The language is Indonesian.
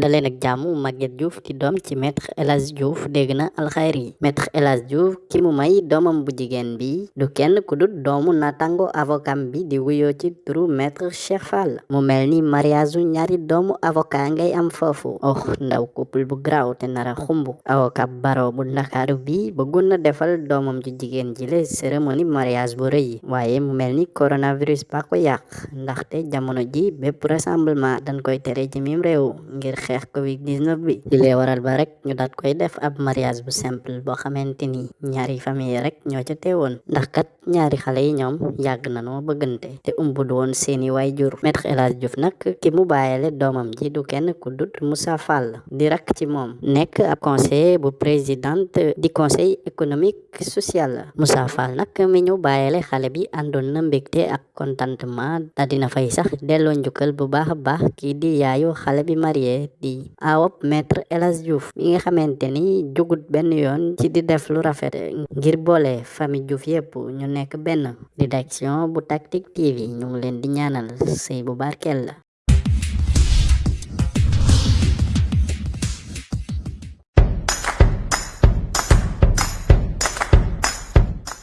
daleen ak jàmm Maguette Diouf di doom ci maître El Hadji Diouf dégg na alxayri. Maître El Hadji Diouf ki mu may doomam bu jigéen bi du kenn ku dut doomu natango avocat bi di wuyoo ci turu maître Cheikh Fall. Mu mel ni mariage ñaari doomu avocat ngay am foofu. Oh ndaw couple bu graw te nara xumb. Avocat baro bu ndakaaru bi bëggoon na defal doomam ju jigéen ji le cérémonie mariage bu rëy. Waaye mu mel ni coronavirus ba ko yàq. Ndaxte jamono ji bépp rassemblement dañ koy tere ci mim réew ngir xeex covid 19 bi di lee waral ba rek ñu daat koy def ab mariage bu simple boo xamante ni ñaari famille rek ñoo ca teewoon ndax kat ñaari xale yi ñoom yàgg na bëggante te umbud woon seeni waay jur maître El Hadji Diouf nag ki mu bàyyele doomam ji du kenn ku dut Moussa Fall di rakk ci moom nekk ab conseiller bu présidente di conseil économique social Moussa Fall nag mi ñu bàyyele xale bi àndoon na mbégte ak contentement da dina fay sax delloo njukkal bu baax a baax kii di yaayu xale bi marié di awop maître El Hadji Diouf mi nga xamante ni jugut benn yoon ci di def lu rafet ngir boole famille Diouf yépp ñu nekk benn. Rédaction bu Tactic TV ñu ngi leen di ñaanal sëy bu barkeel. la